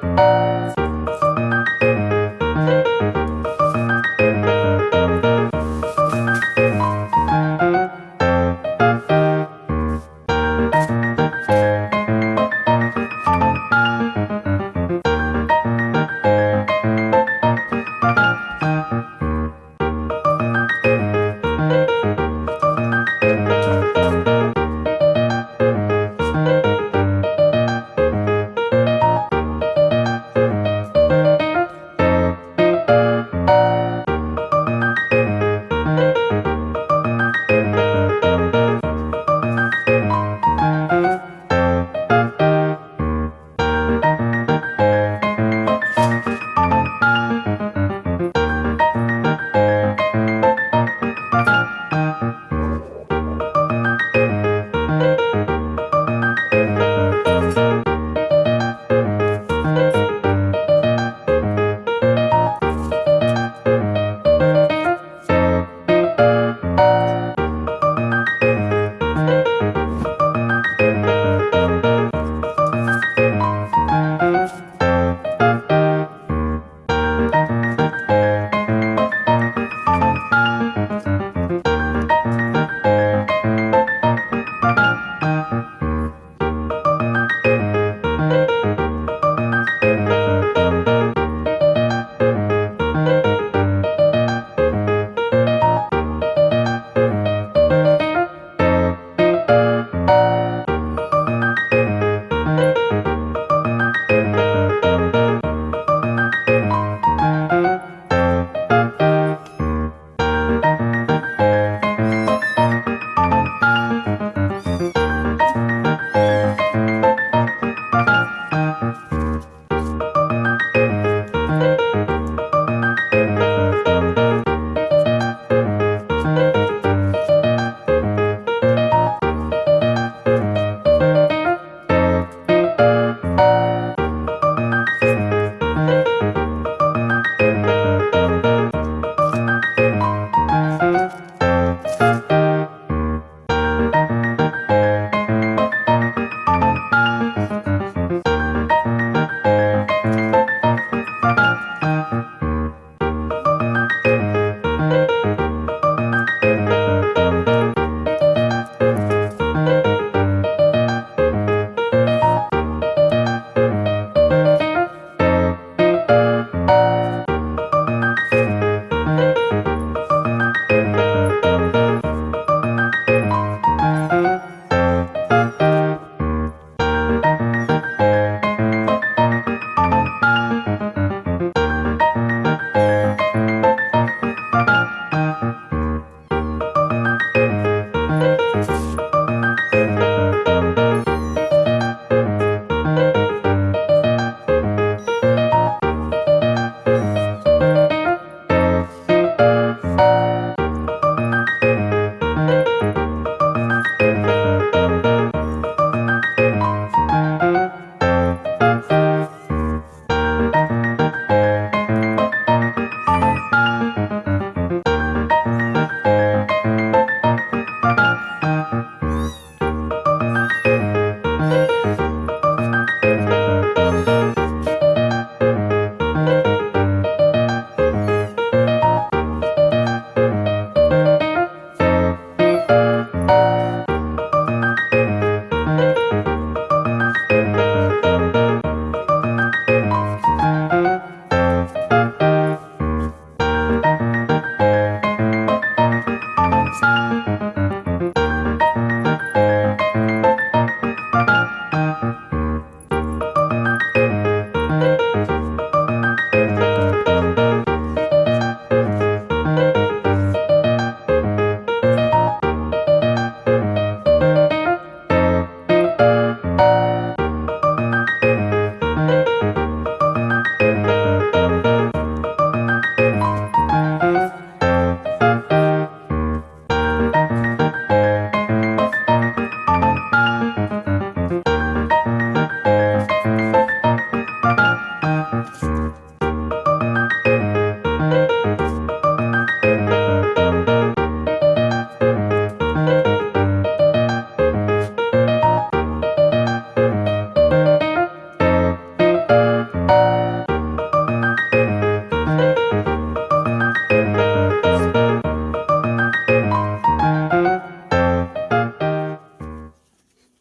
Música